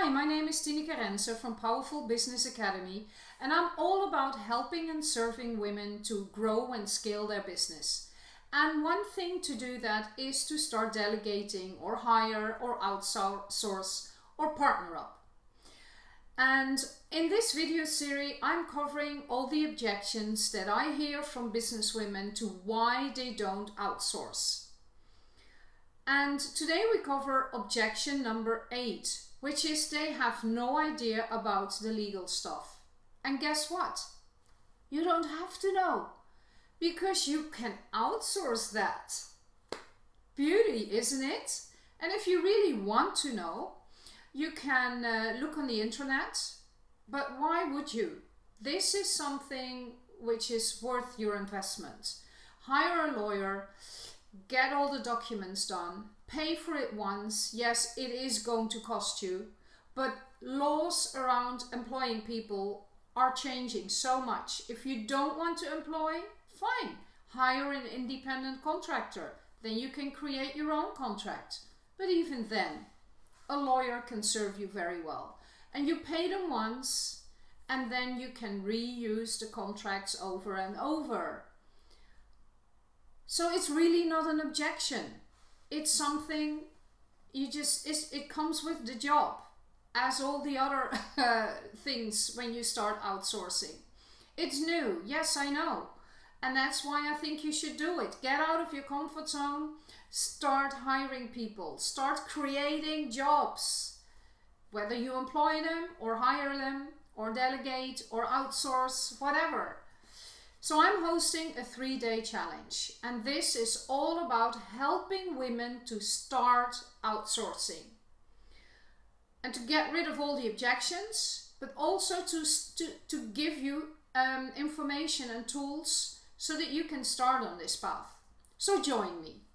Hi, my name is Tineke Renser from Powerful Business Academy and I'm all about helping and serving women to grow and scale their business. And one thing to do that is to start delegating or hire or outsource or partner up. And in this video series, I'm covering all the objections that I hear from business women to why they don't outsource. And today we cover objection number eight, which is they have no idea about the legal stuff. And guess what? You don't have to know because you can outsource that. Beauty, isn't it? And if you really want to know, you can uh, look on the internet, but why would you? This is something which is worth your investment. Hire a lawyer, get all the documents done, pay for it once. Yes, it is going to cost you, but laws around employing people are changing so much. If you don't want to employ, fine, hire an independent contractor. Then you can create your own contract. But even then, a lawyer can serve you very well. And you pay them once, and then you can reuse the contracts over and over. So it's really not an objection. It's something you just, it comes with the job as all the other uh, things when you start outsourcing. It's new, yes I know. And that's why I think you should do it. Get out of your comfort zone, start hiring people, start creating jobs. Whether you employ them or hire them or delegate or outsource, whatever. So I'm hosting a three-day challenge and this is all about helping women to start outsourcing and to get rid of all the objections but also to, to, to give you um, information and tools so that you can start on this path. So join me.